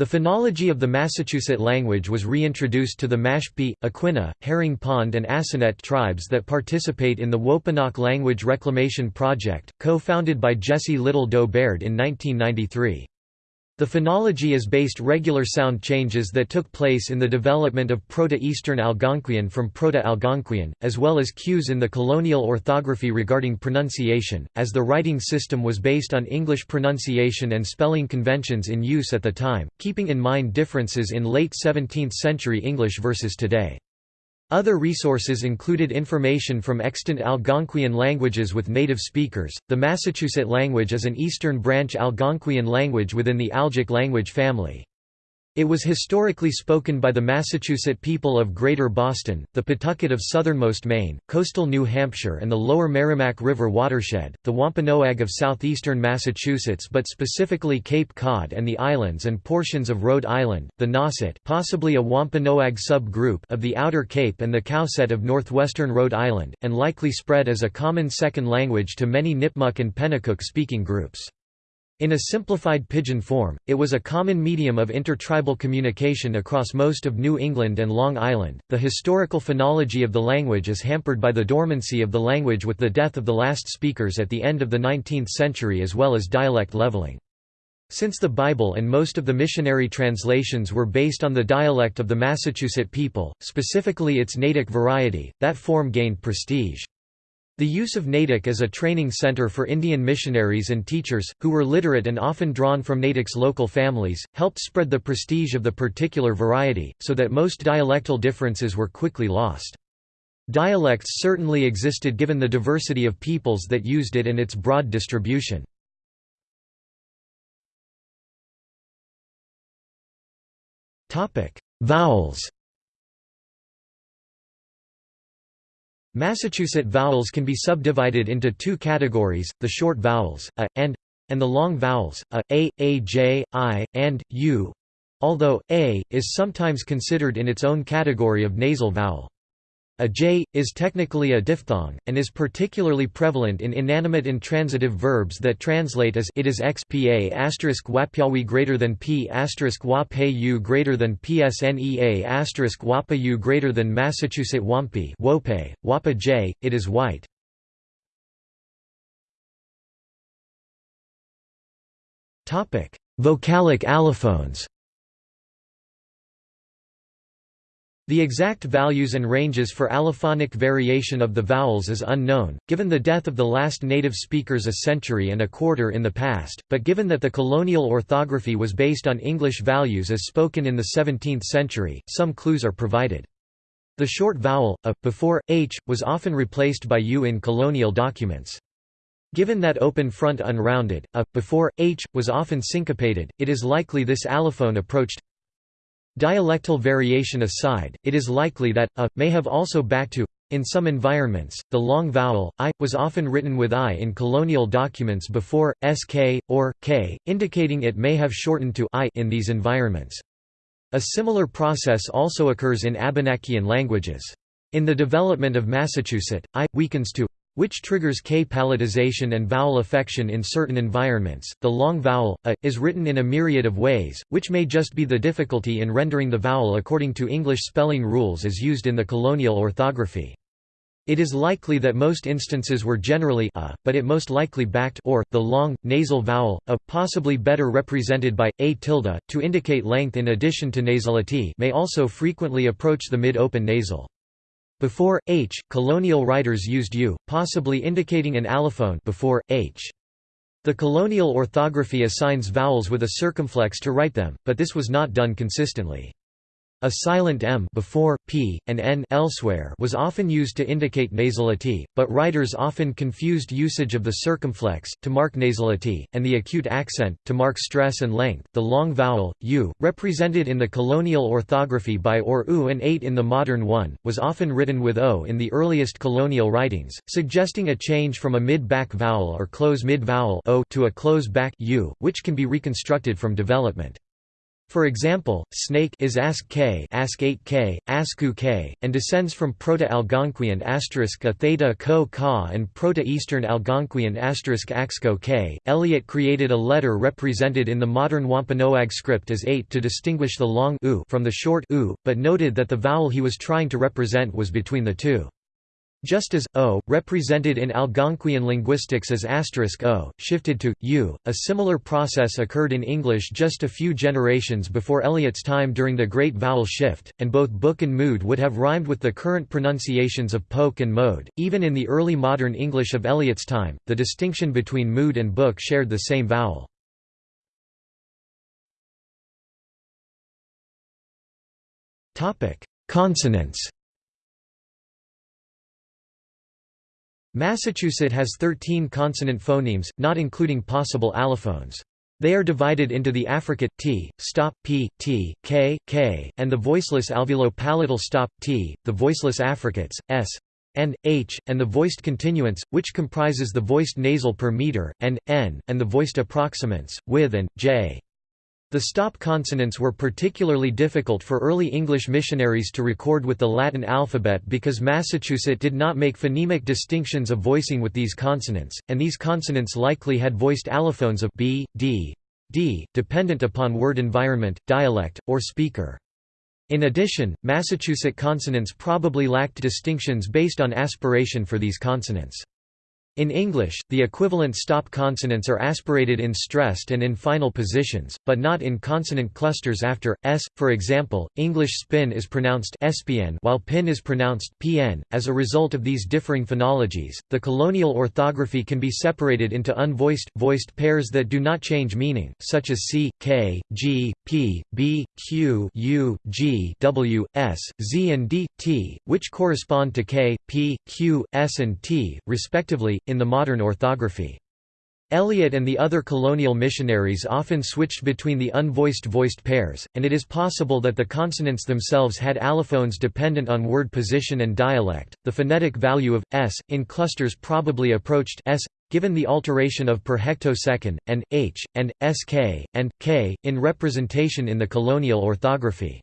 The phonology of the Massachusetts language was reintroduced to the Mashpee, Aquinnah, Herring Pond and Assonet tribes that participate in the Wampanoag Language Reclamation Project, co-founded by Jessie Little Doe Baird in 1993. The phonology is based regular sound changes that took place in the development of Proto-Eastern Algonquian from Proto-Algonquian, as well as cues in the colonial orthography regarding pronunciation, as the writing system was based on English pronunciation and spelling conventions in use at the time, keeping in mind differences in late 17th century English versus today. Other resources included information from extant Algonquian languages with native speakers. The Massachusetts language is an Eastern Branch Algonquian language within the Algic language family. It was historically spoken by the Massachusetts people of Greater Boston, the Pawtucket of southernmost Maine, coastal New Hampshire and the lower Merrimack River watershed, the Wampanoag of southeastern Massachusetts but specifically Cape Cod and the islands and portions of Rhode Island, the Nauset possibly a Wampanoag sub-group of the Outer Cape and the Cowsett of northwestern Rhode Island, and likely spread as a common second language to many Nipmuc and Pennacook speaking groups. In a simplified pidgin form, it was a common medium of intertribal communication across most of New England and Long Island. The historical phonology of the language is hampered by the dormancy of the language with the death of the last speakers at the end of the 19th century as well as dialect leveling. Since the Bible and most of the missionary translations were based on the dialect of the Massachusetts people, specifically its Natick variety, that form gained prestige. The use of Natick as a training center for Indian missionaries and teachers, who were literate and often drawn from Natick's local families, helped spread the prestige of the particular variety, so that most dialectal differences were quickly lost. Dialects certainly existed given the diversity of peoples that used it and its broad distribution. Vowels Massachusetts vowels can be subdivided into two categories, the short vowels, a, and, and the long vowels, a, a, a, j, i, and, u, although, a, is sometimes considered in its own category of nasal vowel. A j, is technically a diphthong, and is particularly prevalent in inanimate intransitive verbs that translate as it is x pa asterisk wapyawi greater than p asterisk wapayu greater than psnea asterisk wapayu greater than Massachusetts wampi wope, wapa j, it is white. Vocalic allophones The exact values and ranges for allophonic variation of the vowels is unknown, given the death of the last native speakers a century and a quarter in the past, but given that the colonial orthography was based on English values as spoken in the 17th century, some clues are provided. The short vowel, a, before, h, was often replaced by u in colonial documents. Given that open front unrounded, a, before, h, was often syncopated, it is likely this allophone approached Dialectal variation aside, it is likely that a may have also back to in some environments, the long vowel, i, was often written with i in colonial documents before, sk, or, k, indicating it may have shortened to i in these environments. A similar process also occurs in Abenaki languages. In the development of Massachusetts, i, weakens to which triggers K palatization and vowel affection in certain environments. The long vowel, a, is written in a myriad of ways, which may just be the difficulty in rendering the vowel according to English spelling rules as used in the colonial orthography. It is likely that most instances were generally a, but it most likely backed or, the long, nasal vowel, a, possibly better represented by, a tilde, to indicate length in addition to nasality may also frequently approach the mid-open nasal. Before h, colonial writers used u, possibly indicating an allophone before h. The colonial orthography assigns vowels with a circumflex to write them, but this was not done consistently. A silent m before p and n elsewhere was often used to indicate nasality, but writers often confused usage of the circumflex to mark nasality and the acute accent to mark stress and length. The long vowel u, represented in the colonial orthography by or u and 8 in the modern one, was often written with o in the earliest colonial writings, suggesting a change from a mid-back vowel or close mid-vowel o to a close back u, which can be reconstructed from development. For example, snake is ask k, ask 8k, asku k, and descends from Proto-Algonquian asterisk a theta ko ka and Proto-Eastern Algonquian asterisk axko k. Eliot created a letter represented in the modern Wampanoag script as 8 to distinguish the long u from the short u, but noted that the vowel he was trying to represent was between the two. Just as o, represented in Algonquian linguistics as asterisk o, shifted to u, a similar process occurred in English just a few generations before Eliot's time during the Great Vowel Shift, and both book and mood would have rhymed with the current pronunciations of poke and mode. Even in the early modern English of Eliot's time, the distinction between mood and book shared the same vowel. Consonants Massachusetts has 13 consonant phonemes, not including possible allophones. They are divided into the affricate t, stop p, t, k, k, and the voiceless alveolo-palatal stop t, the voiceless affricates s, and h, and the voiced continuants, which comprises the voiced nasal per meter, and n, and the voiced approximants, with and j. The stop consonants were particularly difficult for early English missionaries to record with the Latin alphabet because Massachusetts did not make phonemic distinctions of voicing with these consonants, and these consonants likely had voiced allophones of b, d, d, dependent upon word environment, dialect, or speaker. In addition, Massachusetts consonants probably lacked distinctions based on aspiration for these consonants. In English, the equivalent stop consonants are aspirated in stressed and in final positions, but not in consonant clusters after s. For example, English spin is pronounced spn while pin is pronounced pn. As a result of these differing phonologies, the colonial orthography can be separated into unvoiced voiced pairs that do not change meaning, such as c, k, g, p, b, q, u, g, w, s, z and d, t, which correspond to k, p, q, s and t, respectively in the modern orthography. Eliot and the other colonial missionaries often switched between the unvoiced voiced pairs, and it is possible that the consonants themselves had allophones dependent on word position and dialect. The phonetic value of s in clusters probably approached s given the alteration of per hectosecond and h and sk and k in representation in the colonial orthography.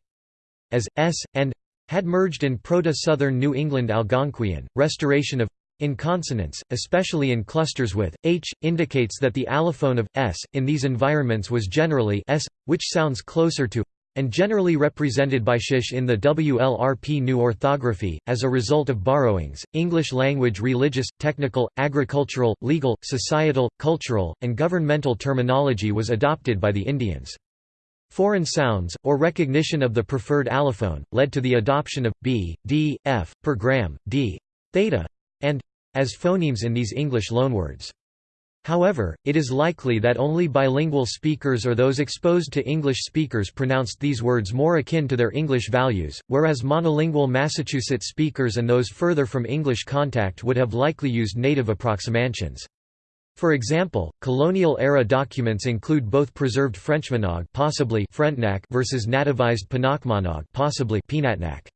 As s and had merged in Proto-Southern New England Algonquian, restoration of in consonants, especially in clusters with h, indicates that the allophone of s in these environments was generally s, which sounds closer to and generally represented by shish in the WLRP new orthography. As a result of borrowings, English language religious, technical, agricultural, legal, societal, cultural, and governmental terminology was adopted by the Indians. Foreign sounds, or recognition of the preferred allophone, led to the adoption of b, d, f, per gram, d, theta, and as phonemes in these English loanwords. However, it is likely that only bilingual speakers or those exposed to English speakers pronounced these words more akin to their English values, whereas monolingual Massachusetts speakers and those further from English contact would have likely used native approximations. For example, colonial-era documents include both preserved Frenchmanog possibly Frontenac versus nativized Penachmanog possibly Peanutnack.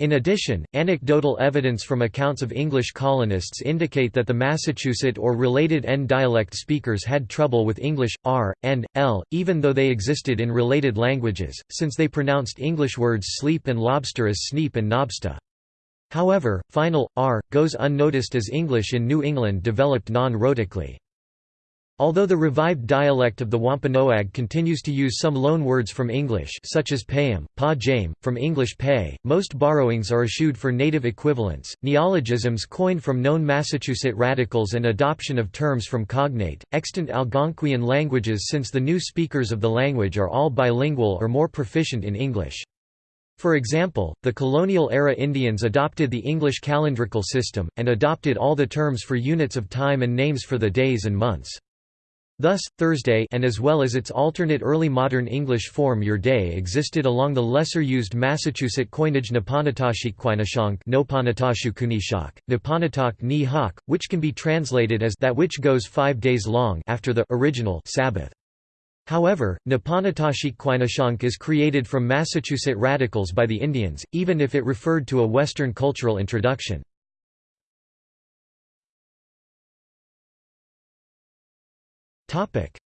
In addition, anecdotal evidence from accounts of English colonists indicate that the Massachusetts or related N dialect speakers had trouble with English, R, and, L, even though they existed in related languages, since they pronounced English words sleep and lobster as sneep and knobsta. However, final, R, goes unnoticed as English in New England developed non-rhotically. Although the revived dialect of the Wampanoag continues to use some loanwords from English such as payam, pa jame, from English pay, most borrowings are eschewed for native equivalents, neologisms coined from known Massachusetts radicals and adoption of terms from cognate, extant Algonquian languages since the new speakers of the language are all bilingual or more proficient in English. For example, the colonial-era Indians adopted the English calendrical system, and adopted all the terms for units of time and names for the days and months. Thus, Thursday and as well as its alternate early modern English form your day existed along the lesser-used Massachusetts coinage Nipanatashikquinashank Nopanatashukунishak, Nipanatak ni which can be translated as that which goes five days long after the original Sabbath. However, Nipanatashikquinashank is created from Massachusetts radicals by the Indians, even if it referred to a Western cultural introduction.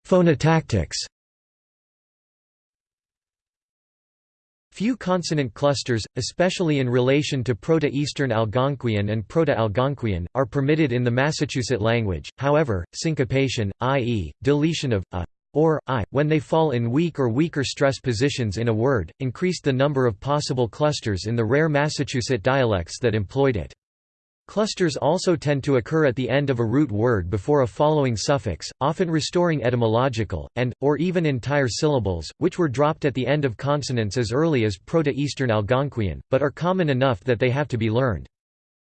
Phonotactics Few consonant clusters, especially in relation to Proto-Eastern Algonquian and Proto-Algonquian, are permitted in the Massachusetts language, however, syncopation, i.e., deletion of a or i, when they fall in weak or weaker stress positions in a word, increased the number of possible clusters in the rare Massachusetts dialects that employed it. Clusters also tend to occur at the end of a root word before a following suffix, often restoring etymological, and, or even entire syllables, which were dropped at the end of consonants as early as Proto-Eastern Algonquian, but are common enough that they have to be learned.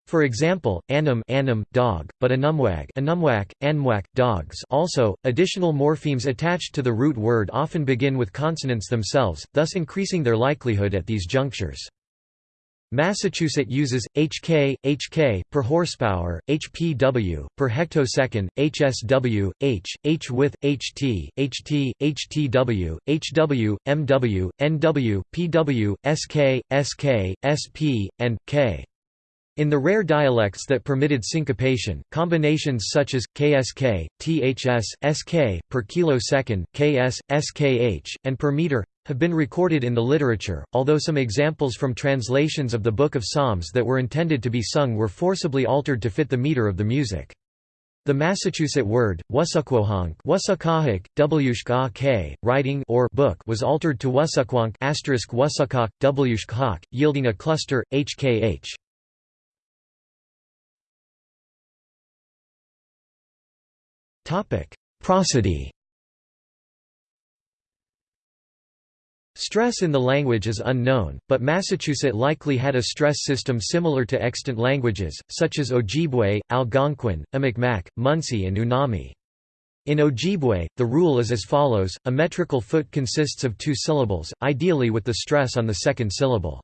For example, anum, anum dog, but anumwag anumwak, anmwak, dogs also, additional morphemes attached to the root word often begin with consonants themselves, thus increasing their likelihood at these junctures. Massachusetts uses HK, HK per horsepower, HPW per hectosecond, HSW, H, H with HT, HT, HTW, HW, MW, NW, PW, SK, SK, SP, and K. In the rare dialects that permitted syncopation, combinations such as KSK, THS, SK, per kilosecond, KS, SKH, and per meter have been recorded in the literature, although some examples from translations of the Book of Psalms that were intended to be sung were forcibly altered to fit the meter of the music. The Massachusetts word, wshk writing or book was altered to wasukwank asterisk wasukok, wshkhak, yielding a cluster, hkh. Prosody Stress in the language is unknown, but Massachusetts likely had a stress system similar to extant languages, such as Ojibwe, Algonquin, Amicmac, Munsee and Unami. In Ojibwe, the rule is as follows, a metrical foot consists of two syllables, ideally with the stress on the second syllable.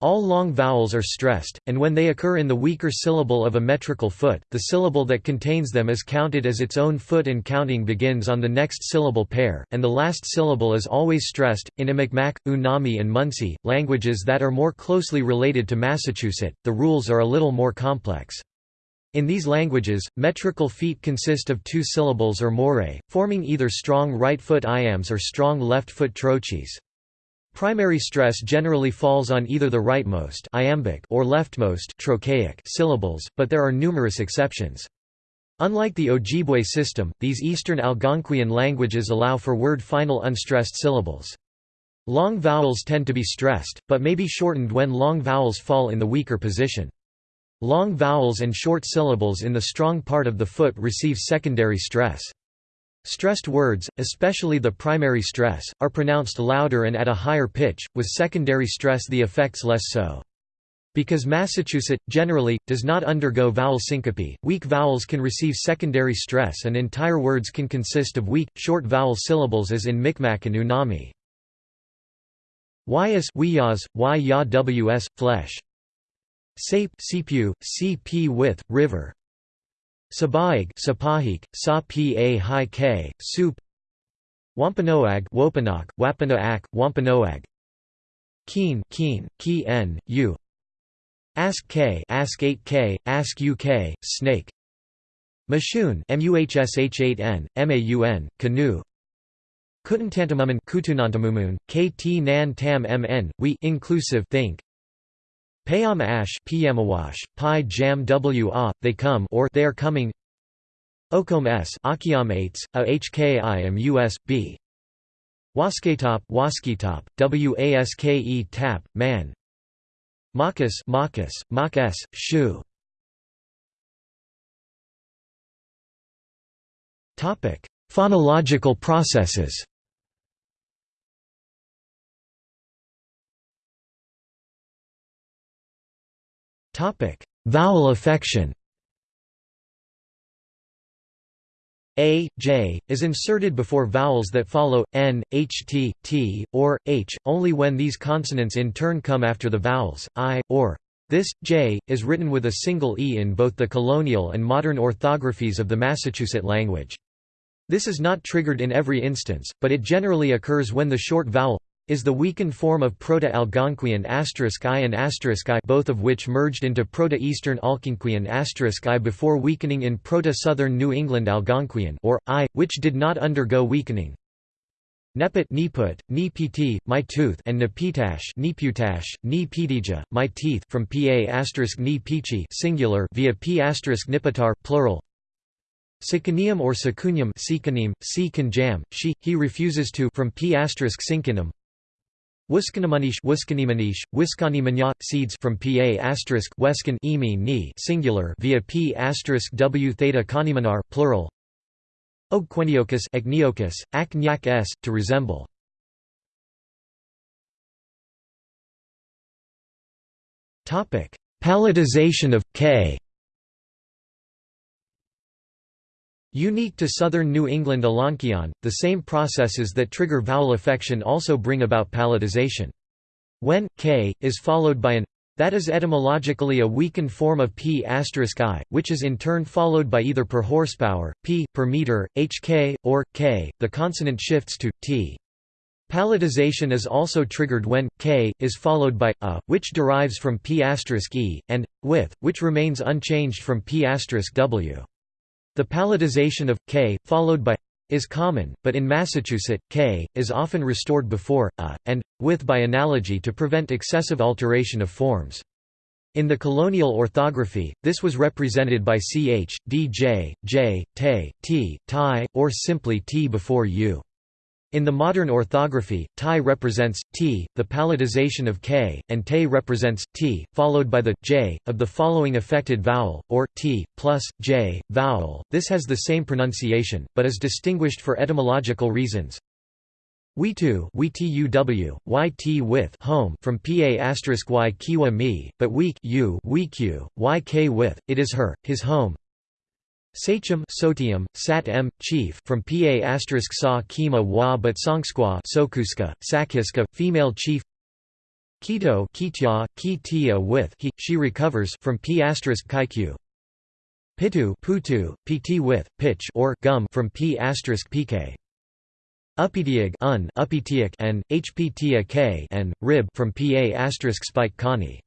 All long vowels are stressed, and when they occur in the weaker syllable of a metrical foot, the syllable that contains them is counted as its own foot and counting begins on the next syllable pair, and the last syllable is always stressed. In Amicmac, Unami and Munsee, languages that are more closely related to Massachusetts, the rules are a little more complex. In these languages, metrical feet consist of two syllables or more, forming either strong right foot iambs or strong left foot trochees. Primary stress generally falls on either the rightmost iambic or leftmost trochaic syllables, but there are numerous exceptions. Unlike the Ojibwe system, these Eastern Algonquian languages allow for word final unstressed syllables. Long vowels tend to be stressed, but may be shortened when long vowels fall in the weaker position. Long vowels and short syllables in the strong part of the foot receive secondary stress. Stressed words, especially the primary stress, are pronounced louder and at a higher pitch, with secondary stress the effects less so. Because Massachusetts, generally, does not undergo vowel syncope, weak vowels can receive secondary stress and entire words can consist of weak, short vowel syllables as in Micmac and Unami. Yas Wyas, y ya ws, flesh. Sape Sipu, cp with, river Sabaig Sapahik, Sa Pa Hi K, Soup. Wampanoag Wampanoag, Wapanoak, Wampanoag. Keen Keen, Ki N, U. Ask K Ask 8K, Ask UK, Snake. Mashun MUHSH8N, MAUN, Canoe. Kutantantamumun Kutunantamumun, KT Nan Tam MN, We inclusive think Payam Ash Piyamawash, Pi Jam wa, they come or they are coming. Okom S Akiam 8 A HKIM US, B. Wasketop Wasketop, WASKE tap, man. Makas Makas, Makas, Shu. Topic: Phonological processes. Vowel affection. A, J, is inserted before vowels that follow, N, HT, T, or, H, only when these consonants in turn come after the vowels, I, or. This, J, is written with a single E in both the colonial and modern orthographies of the Massachusetts language. This is not triggered in every instance, but it generally occurs when the short vowel is the weakened form of Proto-Algonquian I and I both of which merged into Proto-Eastern Algonquian I before weakening in Proto-Southern New England Algonquian or I, which did not undergo weakening. Nepit Niput, Nepiti, my tooth and Nepitash Niputash, Ni Pitija, my teeth from pa asterisk Ni Pichi singular via p asterisk Nipitar plural Sikanium or Sikunium Sikanim, Si Kanjam, she, he refuses to from p Sinkinum Wiskanimanish Wiskanimanish, Wiskanimanya, seeds from pa asterisk Weskan imi ni singular via p asterisk W theta kanimanar plural. Ogqueniochus Agneocus, ak s, to resemble. Palatization of k Unique to southern New England Algonquian, the same processes that trigger vowel affection also bring about palatization. When k is followed by an that is etymologically a weakened form of p i, which is in turn followed by either per horsepower, p, per meter, hk, or k. The consonant shifts to t. Palatization is also triggered when k is followed by a, which derives from p e, and with, which remains unchanged from p w. The palatization of k followed by is common, but in Massachusetts, k is often restored before a and with by analogy to prevent excessive alteration of forms. In the colonial orthography, this was represented by ch, dj, j, te, t, tie, or simply t before u. In the modern orthography, tie represents t, the palatization of k, and te represents t, followed by the j of the following affected vowel, or t plus j vowel. This has the same pronunciation, but is distinguished for etymological reasons. We too, we tuw, yt with home from pa y kiwa me, but weak u, weak u, yk with, it is her, his home, Sachem Sotium, Sat M, chief from Pa sa Kima Wa but Songsqua Sokuska, Sakhiska, female chief. Kito Kitya, Kitia with he, she recovers from P Kaiku Pitu Putu, Pt with, pitch or gum from P pk Upitiag un, Upitiak and, Hptia k and, rib from Pa asterisk spike kani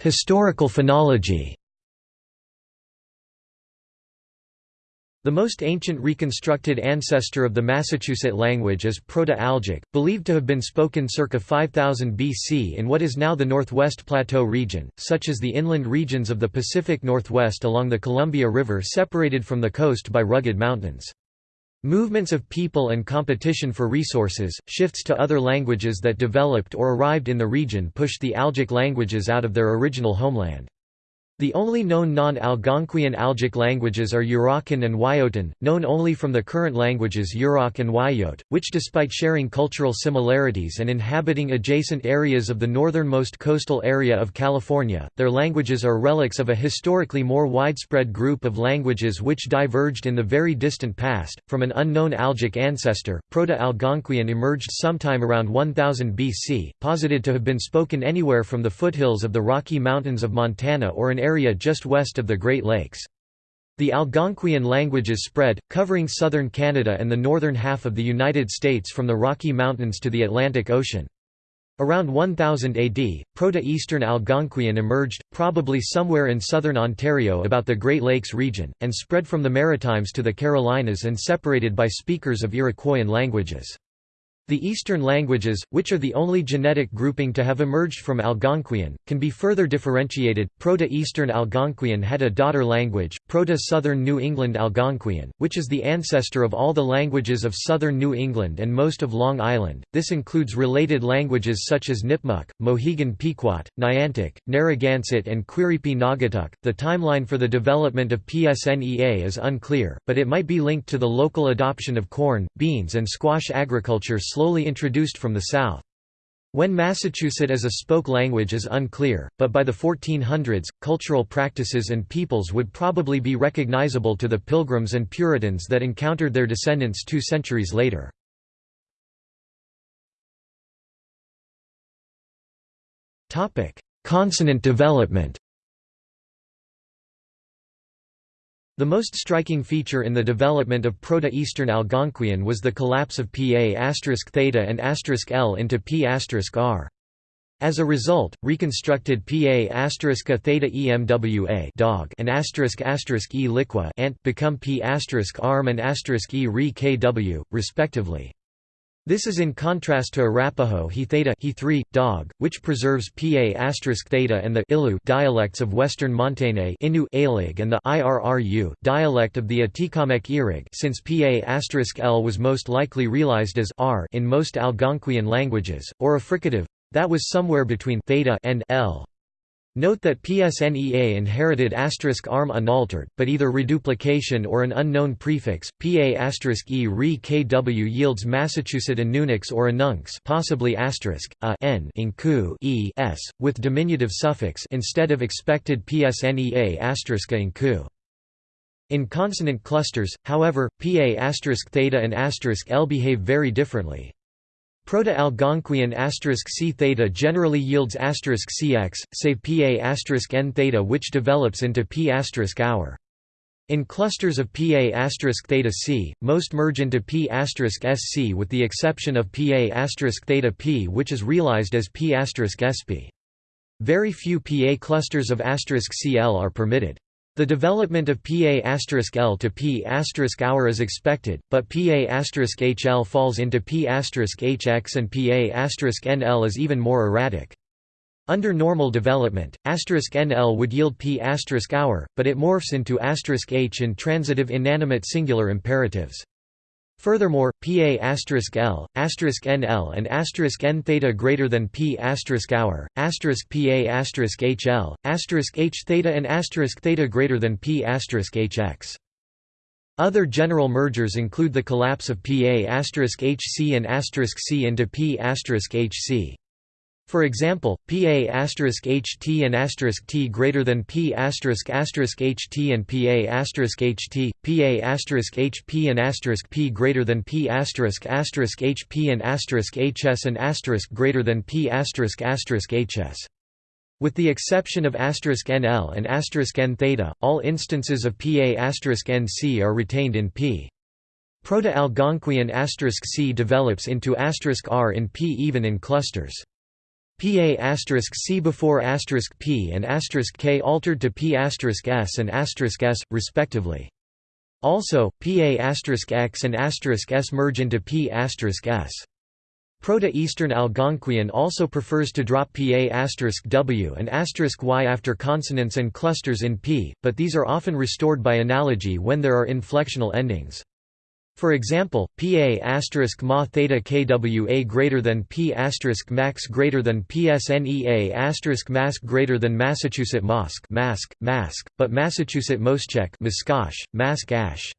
Historical phonology The most ancient reconstructed ancestor of the Massachusetts language is Proto-Algic, believed to have been spoken circa 5000 BC in what is now the Northwest Plateau region, such as the inland regions of the Pacific Northwest along the Columbia River separated from the coast by rugged mountains. Movements of people and competition for resources, shifts to other languages that developed or arrived in the region pushed the Algic languages out of their original homeland. The only known non-Algonquian Algic languages are Yurok and Wyotan, known only from the current languages Yurok and Wiyot, which despite sharing cultural similarities and inhabiting adjacent areas of the northernmost coastal area of California, their languages are relics of a historically more widespread group of languages which diverged in the very distant past. From an unknown Algic ancestor, Proto-Algonquian emerged sometime around 1000 BC, posited to have been spoken anywhere from the foothills of the Rocky Mountains of Montana or an area just west of the Great Lakes. The Algonquian languages spread, covering southern Canada and the northern half of the United States from the Rocky Mountains to the Atlantic Ocean. Around 1000 AD, Proto-Eastern Algonquian emerged, probably somewhere in southern Ontario about the Great Lakes region, and spread from the Maritimes to the Carolinas and separated by speakers of Iroquoian languages. The Eastern languages, which are the only genetic grouping to have emerged from Algonquian, can be further differentiated. Proto-Eastern Algonquian had a daughter language, Proto-Southern New England Algonquian, which is the ancestor of all the languages of southern New England and most of Long Island. This includes related languages such as Nipmuc, Mohegan Pequot, Niantic, Narragansett, and Quiripi Naugatuck. The timeline for the development of PSNEA is unclear, but it might be linked to the local adoption of corn, beans, and squash agriculture slowly introduced from the south. When Massachusetts as a spoke language is unclear, but by the 1400s, cultural practices and peoples would probably be recognizable to the Pilgrims and Puritans that encountered their descendants two centuries later. Consonant development The most striking feature in the development of Proto-Eastern Algonquian was the collapse of Pa** theta and** l into P** r. As a result, reconstructed PA theta EMWA dog and E liqua ant become P asterisk arm and E re KW, respectively. This is in contrast to Arapaho he theta he 3 dog, which preserves Pa theta and the Ilu dialects of Western Montane Innu Alig and the Irru dialect of the Atikamekw Irig since Pa L was most likely realized as r in most Algonquian languages, or a fricative that was somewhere between theta and L. Note that PSNEA inherited asterisk arm unaltered, but either reduplication or an unknown prefix, PA asterisk E re KW yields Massachusetts Anunix or Anunx possibly asterisk, a n in ku e s, with diminutive suffix instead of expected PSNEA asterisk in ku. In consonant clusters, however, PA asterisk theta and asterisk L behave very differently. Proto-Algonquian c theta generally yields cx, save pa n theta which develops into p hour. In clusters of pa theta c, most merge into p sc with the exception of pa theta p which is realized as p sp. Very few pa clusters of cl are permitted. The development of Pa L to P hour is expected, but Pa HL falls into P HX and Pa NL is even more erratic. Under normal development, NL would yield P hour, but it morphs into H in transitive inanimate singular imperatives. Furthermore, Pa*L, *NL and *N theta greater than P** hour, *PA** HL, *H theta and theta greater than P** HX. Other general mergers include the collapse of Pa** HC and *C into P** HC. For example, Pa *HT and *T greater than P *HT and Pa *HT, Pa *HP and *P greater than P *HP and *HS and greater than P *HS. With the exception of NL and N theta, all instances of Pa NC are retained in P. Proto-Algonquian c develops into r in P even in clusters. Pa asterisk c before asterisk p and asterisk k altered to p s and asterisk s, respectively. Also, pa asterisk x and asterisk s merge into p s. Proto-Eastern Algonquian also prefers to drop pa asterisk w and asterisk y after consonants and clusters in p, but these are often restored by analogy when there are inflectional endings. For example, Pa ma theta kWa greater than P asterisk max greater than PSNEA asterisk mask greater than Massachusetts Mosque mask, mask, but Massachusetts Moschek Muskosh, mask ash.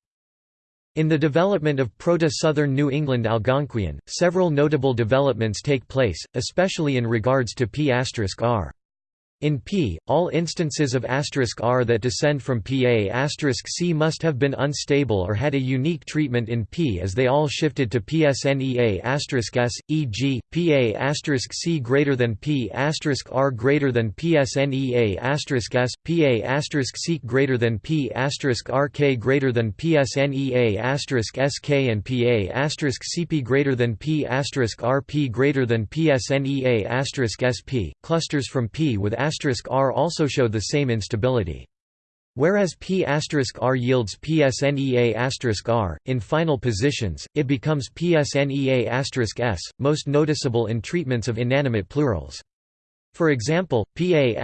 In the development of Proto-Southern New England Algonquian, several notable developments take place, especially in regards to P** r. In P, all instances of r that descend from Pa c must have been unstable or had a unique treatment in P as they all shifted to PSNEA s, e.g., Pa c greater than P r greater than PSNEA s, Pa c greater than P rk greater than PSNEA sk and Pa cp greater than P rp greater than PSNEA sp. Clusters from P with r also show the same instability. Whereas P r yields PSNEA r, in final positions, it becomes PSNEA s, most noticeable in treatments of inanimate plurals. For example, Pa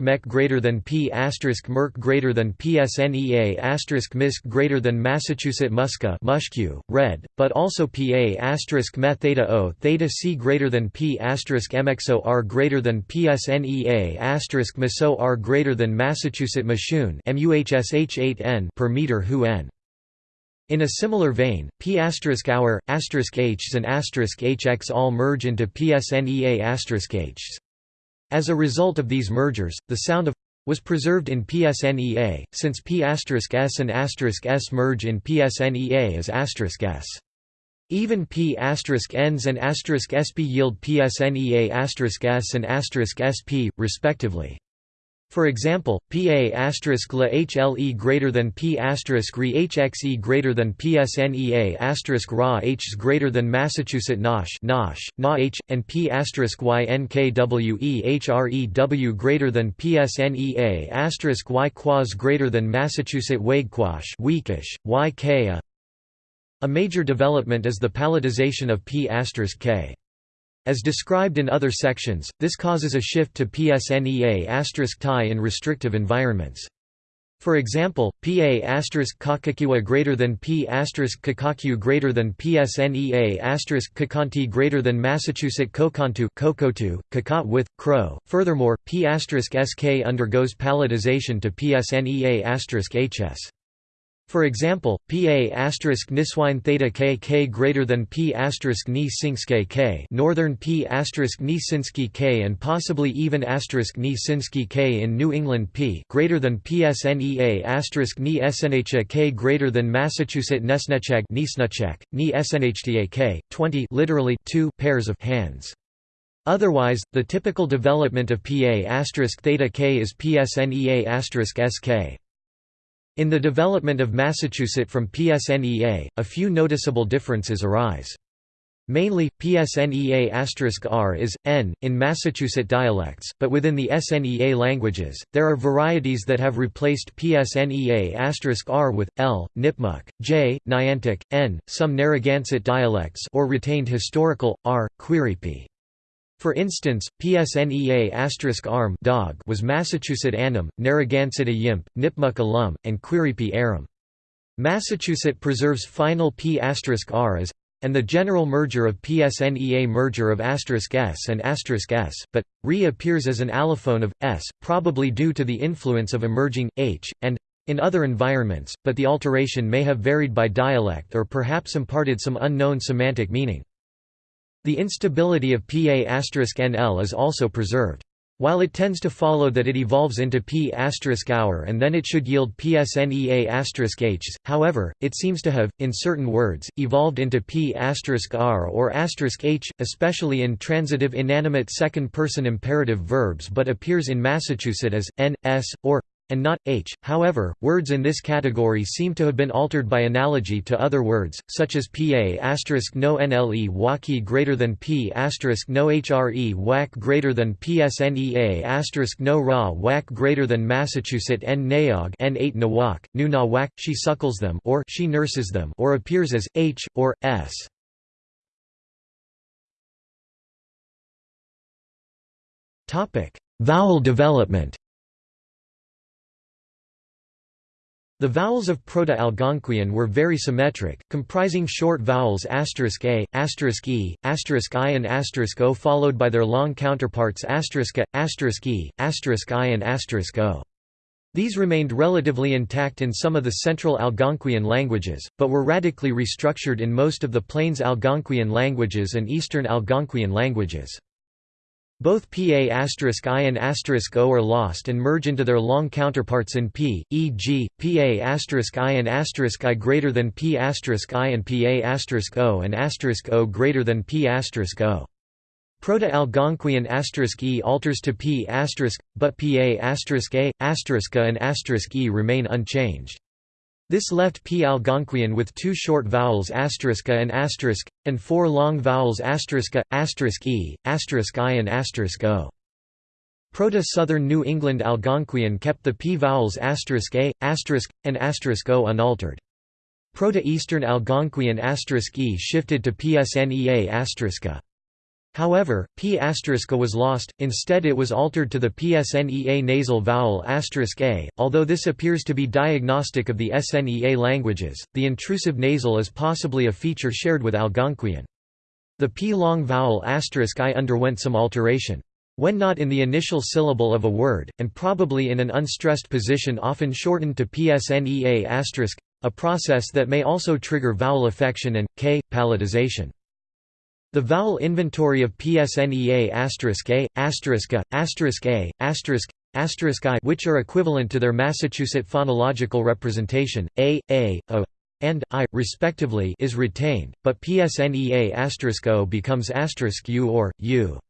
mech greater than P asterisk merc greater than PSNEA asterisk misc greater than Massachusetts musca mushq, red, but also Pa me theta O theta C greater than P mxo R greater than PSNEA miso R greater than Massachusetts mashun muhsh8n per meter hu n. In a similar vein, P hour, Hs and hx all merge into PSNEA Hs. As a result of these mergers, the sound of was preserved in PSNEA, since P s and s merge in PSNEA as s. Even P n's and sp yield PSNEA s and sp, respectively. For example, PA asterisk la HLE greater than P asterisk re HXE greater than PSNEA asterisk RA H greater than Massachusetts NOSH NOSH, NA H, and P asterisk YNKWE HREW greater than PSNEA asterisk Y quas greater than Massachusetts WAGQUASH weakish, YK a major development is the palatization of P K. As described in other sections, this causes a shift to PSNEA tie in restrictive environments. For example, PA kakakiwa greater than P kakaku greater than PSNEA asterisk kakanti greater than Massachusetts kokantu kokotu, kakat with, crow. Furthermore, P sk undergoes palatization to PSNEA asterisk hs. For example, Pa asterisk niswine theta k k greater than P asterisk ni k northern P asterisk ni k and possibly even asterisk ni k in New England P greater than PSNEA asterisk ni SNHA k greater than Massachusetts Nesnechag ni SNHTA k, 20 literally two pairs of hands. Otherwise, the typical development of Pa asterisk theta k is PSNEA sk. In the development of Massachusetts from PSNEA, a few noticeable differences arise. Mainly, PSNEA r is, n, in Massachusetts dialects, but within the SNEA languages, there are varieties that have replaced PSNEA r with, l, Nipmuc, j, Niantic, n, some Narragansett dialects or retained historical, r, Quiripi. For instance, PSNEA arm dog was Massachusetts Annam, Narragansett Yimp, Nipmuc alum, and Quiripi arum. Massachusetts preserves final P r as and the general merger of PSNEA merger of asterisk s and asterisk s, but re appears as an allophone of s, probably due to the influence of emerging h and in other environments, but the alteration may have varied by dialect or perhaps imparted some unknown semantic meaning. The instability of PA*NL is also preserved. While it tends to follow that it evolves into P** hour and then it should yield PSNEA** H, however, it seems to have, in certain words, evolved into P** R or H, especially in transitive inanimate second-person imperative verbs but appears in Massachusetts as, n, s, or and not h. However, words in this category seem to have been altered by analogy to other words, such as pa no nle waki greater than p no hre whack greater than psnea no ra whack greater than Massachusetts n naog n 8 nawak, nu she suckles them or she nurses them or appears as h or s. Topic: Vowel development. The vowels of Proto-Algonquian were very symmetric, comprising short vowels *a*, *e*, *i* and *o followed by their long counterparts *ā, ***, *e*, *i* and *o. These remained relatively intact in some of the Central Algonquian languages, but were radically restructured in most of the Plains Algonquian languages and Eastern Algonquian languages. Both Pa** i and o are lost and merge into their long counterparts in p, e.g., Pa** i and i greater than P** i and Pa** o and o greater than P** o. Proto-Algonquian e alters to P**, but Pa** a, and e remain unchanged. This left P. Algonquian with two short vowels asteriska and asterisk, and four long vowels asteriska, asterisk e, asterisk i and asterisk o. Proto-Southern New England Algonquian kept the P vowels asterisk a, asterisk, and asterisk o unaltered. Proto-Eastern Algonquian asterisk e shifted to PSNEA asteriska. However, P** was lost, instead it was altered to the PSNEA nasal vowel *a. Although this appears to be diagnostic of the SNEA languages, the intrusive nasal is possibly a feature shared with Algonquian. The P-long vowel *i underwent some alteration. When not in the initial syllable of a word, and probably in an unstressed position often shortened to PSNEA*, a process that may also trigger vowel affection and, k, palatization. The vowel inventory of PSNEA A, A, A, which are equivalent to their Massachusetts phonological representation, A, A, O, and I, respectively is retained, but PSNEA O becomes U or, U.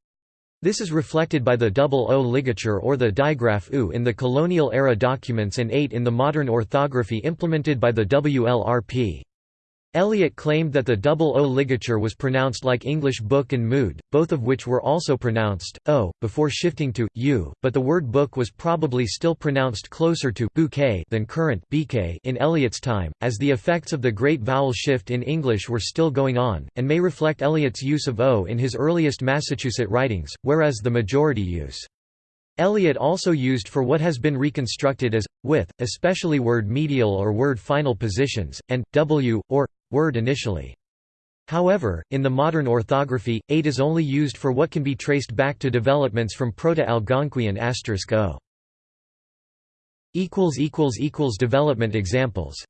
This is reflected by the double O ligature or the digraph U in the colonial-era documents and 8 in the modern orthography implemented by the WLRP. Eliot claimed that the double O ligature was pronounced like English book and mood, both of which were also pronounced O, before shifting to U, but the word book was probably still pronounced closer to bouquet than current BK in Eliot's time, as the effects of the great vowel shift in English were still going on, and may reflect Eliot's use of O in his earliest Massachusetts writings, whereas the majority use Eliot also used for what has been reconstructed as, with, especially word medial or word final positions, and, w, or, word initially. However, in the modern orthography, 8 is only used for what can be traced back to developments from Proto-Algonquian asterisk **o*. Development examples